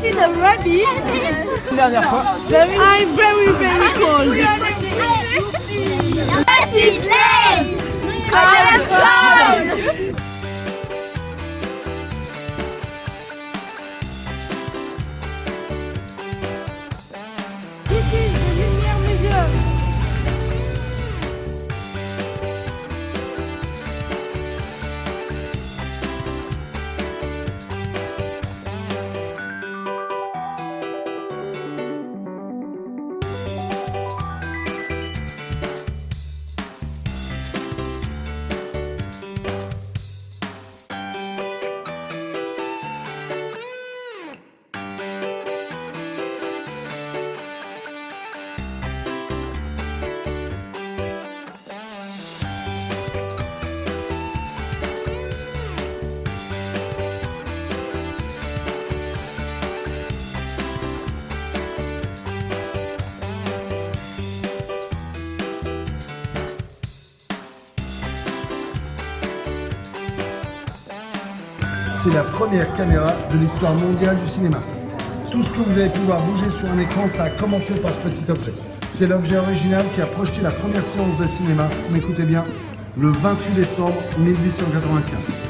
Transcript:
see the rabbit. Une dernière fois. I'm very, very cold. C'est la première caméra de l'histoire mondiale du cinéma. Tout ce que vous allez pouvoir bouger sur un écran, ça a commencé par ce petit objet. C'est l'objet original qui a projeté la première séance de cinéma, mais écoutez bien, le 28 décembre 1895.